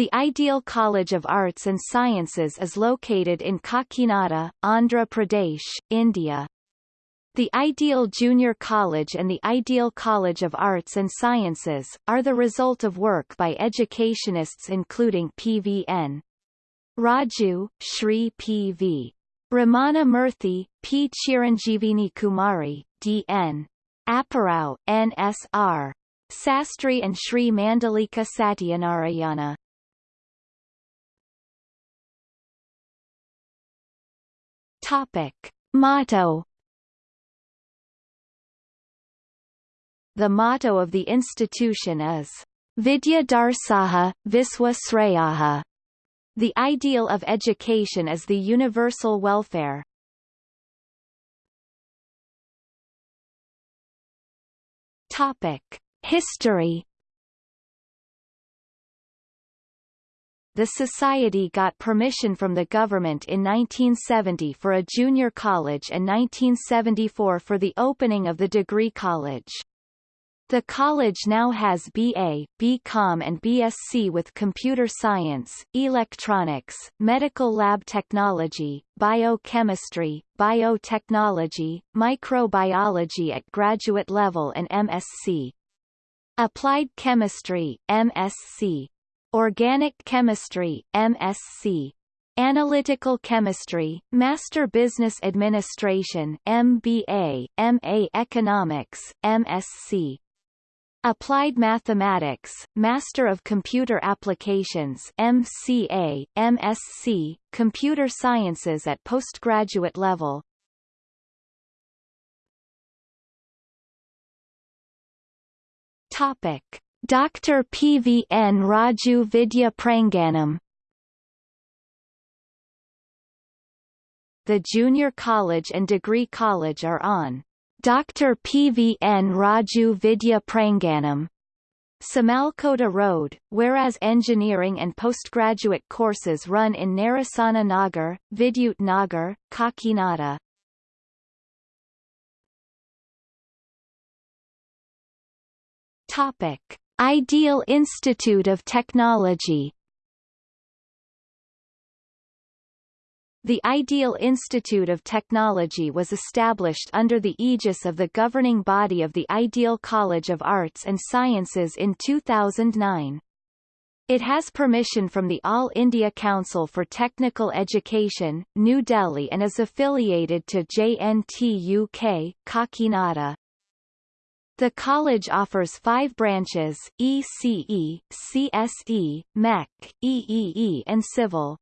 The Ideal College of Arts and Sciences is located in Kakinada, Andhra Pradesh, India. The Ideal Junior College and the Ideal College of Arts and Sciences, are the result of work by educationists including P.V.N. Raju, Shri P.V. Ramana Murthy, P. Chiranjeevini Kumari, D.N. Apparao, N.S.R. Sastry and Shri Mandalika Satyanarayana. Topic. Motto The motto of the institution is Vidya Darsaha, Viswa Srayaha. The ideal of education is the universal welfare. Topic. History The society got permission from the government in 1970 for a junior college and 1974 for the opening of the degree college. The college now has BA, BCom and BSc with computer science, electronics, medical lab technology, biochemistry, biotechnology, microbiology at graduate level and MSc. Applied Chemistry, MSc. Organic Chemistry, MSc. Analytical Chemistry, Master Business Administration MBA, MA Economics, MSc. Applied Mathematics, Master of Computer Applications MCA, MSc, Computer Sciences at postgraduate level Topic. Dr. P. V. N. Raju Vidya Pranganam The junior college and degree college are on Dr. P. V. N. Raju Vidya Pranganam Samalkota Road, whereas engineering and postgraduate courses run in Narasana Nagar, Vidyut Nagar, Kakinada. Topic. Ideal Institute of Technology The Ideal Institute of Technology was established under the aegis of the governing body of the Ideal College of Arts and Sciences in 2009. It has permission from the All India Council for Technical Education, New Delhi and is affiliated to JNT UK, Kakinada. The college offers five branches, ECE, CSE, MEC, EEE and Civil.